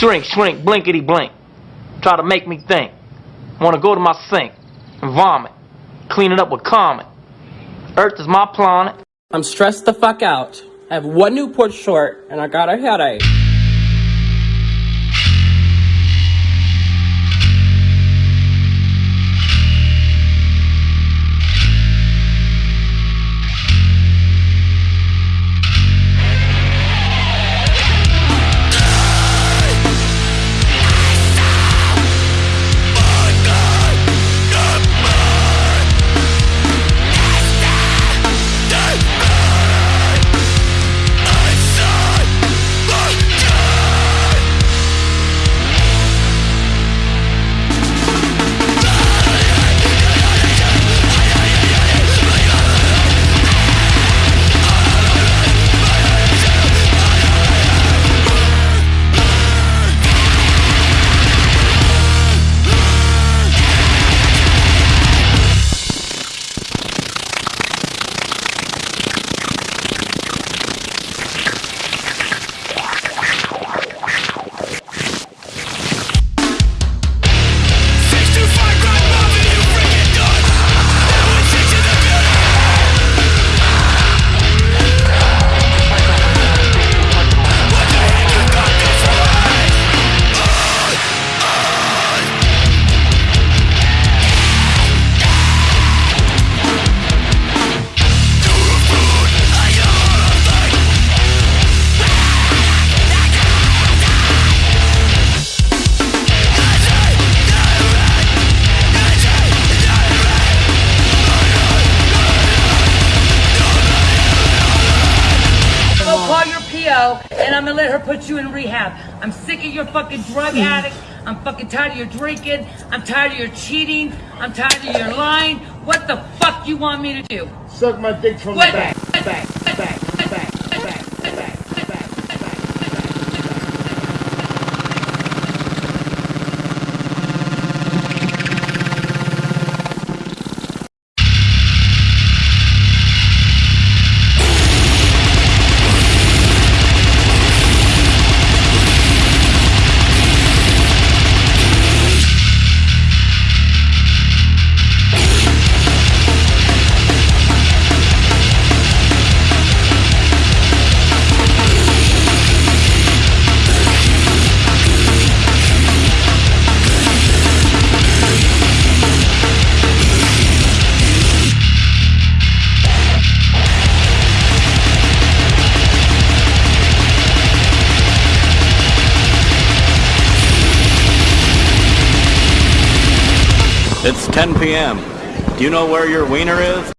Shrink, shrink, blinkety blink. Try to make me think. Want to go to my sink and vomit. Clean it up with Comet. Earth is my planet. I'm stressed the fuck out. I have one Newport short and I got a headache. PO and I'm gonna let her put you in rehab. I'm sick of your fucking drug hmm. addict. I'm fucking tired of your drinking. I'm tired of your cheating. I'm tired of your lying. What the fuck you want me to do? Suck my dick from What? the back, back, It's 10 p.m. Do you know where your wiener is?